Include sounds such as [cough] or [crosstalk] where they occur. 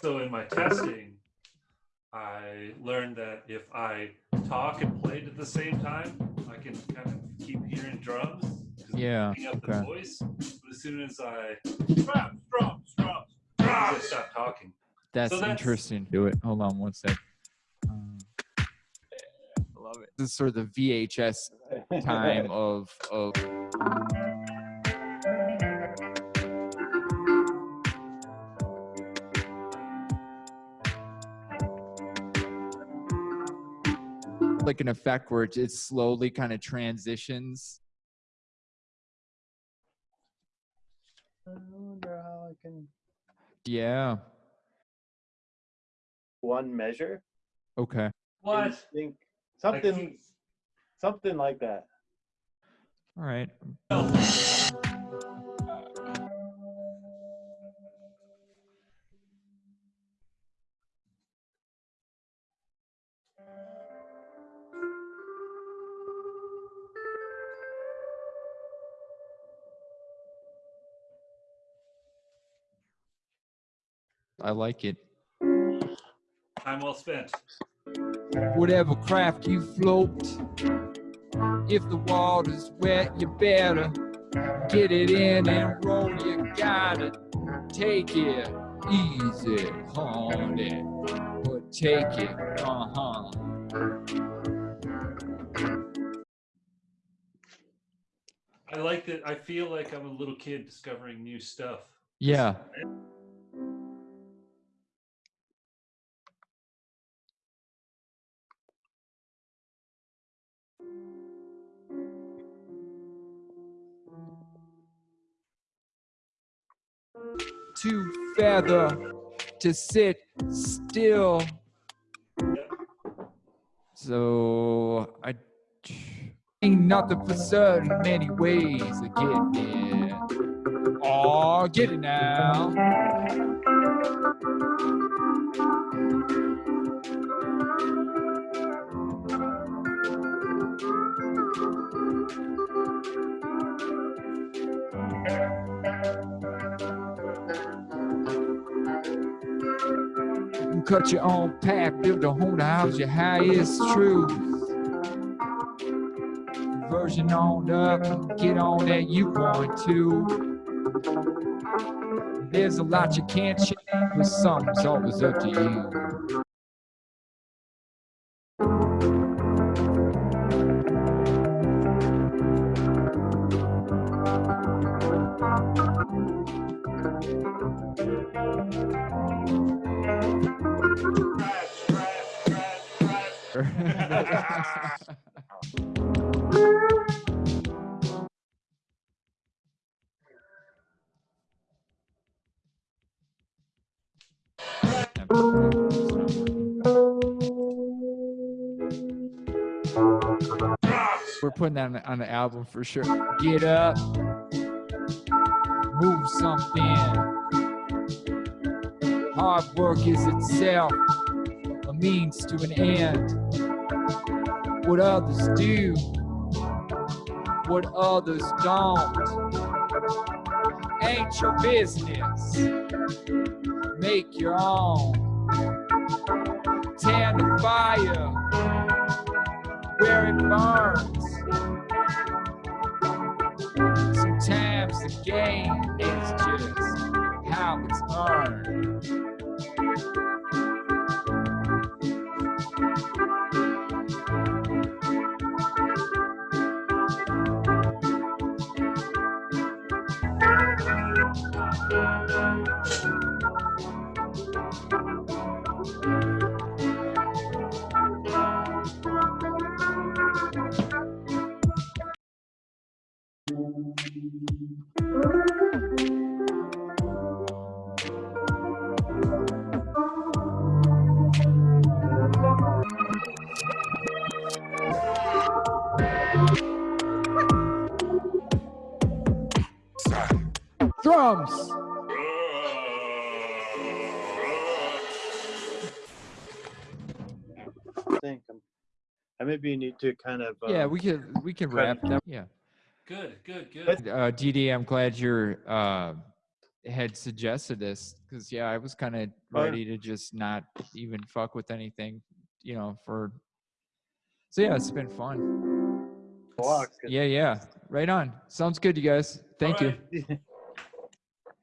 So in my testing, I learned that if I talk and played at the same time, I can kind of keep hearing drums. Yeah, picking up the voice. But as soon as I drums, drums, drums, drums, I stop talking. That's, that's- interesting. Do it. Hold on one sec. Um, I love it. This is sort of the VHS time of of. Like an effect where it, it slowly kind of transitions. I wonder how I can. Yeah. One measure. Okay. What? Think something, keep- something like that. All right. Oh. I like it. Time well spent. Whatever craft you float, if the water's wet, you better get it in and roll. You gotta take it easy, honey, but take it, uh huh. I like that. I feel like I'm a little kid discovering new stuff. Yeah. To feather, to sit still. So I ain't nothing for certain. Many ways of getting it. Oh, get it now. Cut your own path, build a home to house your highest truth. Version on up, get on that you want to. There's a lot you can't change, but some's always up to you. We're putting that on the, on the album for sure. Get up, move something. Hard work is itself a means to an end. What others do, what others don't, ain't your business. Make your own. Tend the fire where it burns. The game is just how it's earned. Drums. I think I'm, I maybe need to kind of. Yeah, um, we can we can cut wrap that. Yeah. Good, good, good. Uh, DD, I'm glad you're uh, had suggested this because yeah, I was kind of Oh, yeah. ready to just not even fuck with anything, you know. For so yeah, it's been fun. Walk. Yeah, yeah, right on. Sounds good, you guys. Thank All you. right. [laughs]